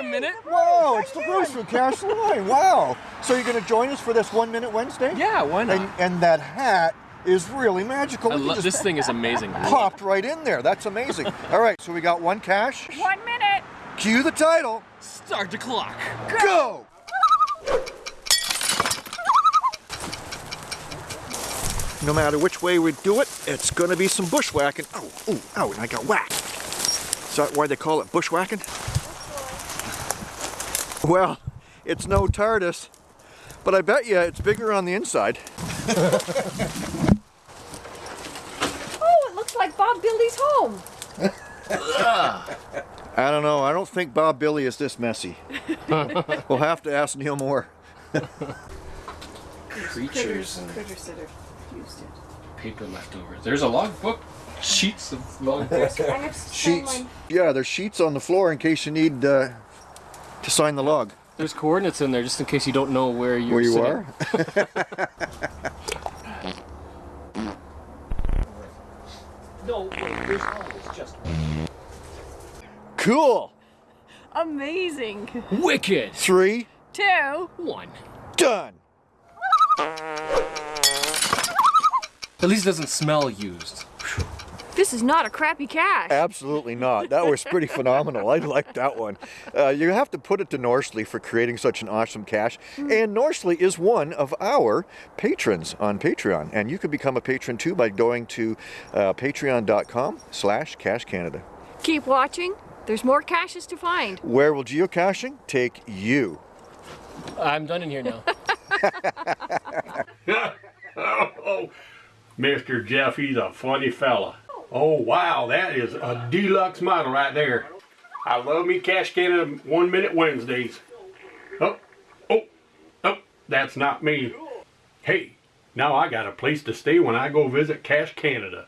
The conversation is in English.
a minute. Wow, it's the Bruce from Cash Line. Wow. So you're going to join us for this One Minute Wednesday? Yeah, why not? And, and that hat is really magical. I Look, it lo- just this thing is amazing. popped right in there. That's amazing. All right, so we got one cache. One minute. Cue the title. Start the clock. Go! No matter which way we do it, it's gonna be some bushwhacking. Oh, oh, oh, and I got whacked. Is that why they call it bushwhacking? Well, it's no TARDIS, but I bet you it's bigger on the inside. Oh, it looks like Bob Billy's home. I don't know, I don't think Bob Billy is this messy. we'll have to ask Neil Moore. Creatures and Critters that are used it. paper leftovers. There's a logbook. Sheets of logbook. I Sheets. Yeah, there's sheets on the floor in case you need uh, to sign the log. There's coordinates in there just in case you don't know where you're Where you sitting. are? No, there's always just one. Cool. Amazing. Wicked. Three, two, one. Done. At least it doesn't smell used. This is not a crappy cache. Absolutely not. That was pretty phenomenal. I like that one. Uh, you have to put it to Norsley for creating such an awesome cache. And Norsley is one of our patrons on Patreon. And you can become a patron too by going to uh, patreon.com slash cache Canada. Keep watching. There's more caches to find. Where will geocaching take you? I'm done in here now. oh, Mr. Jeff, he's a funny fella. Oh, wow, that is a deluxe model right there. I love me Cache Canada One Minute Wednesdays. Oh, oh, oh, that's not me. Hey, now I got a place to stay when I go visit Cache Canada.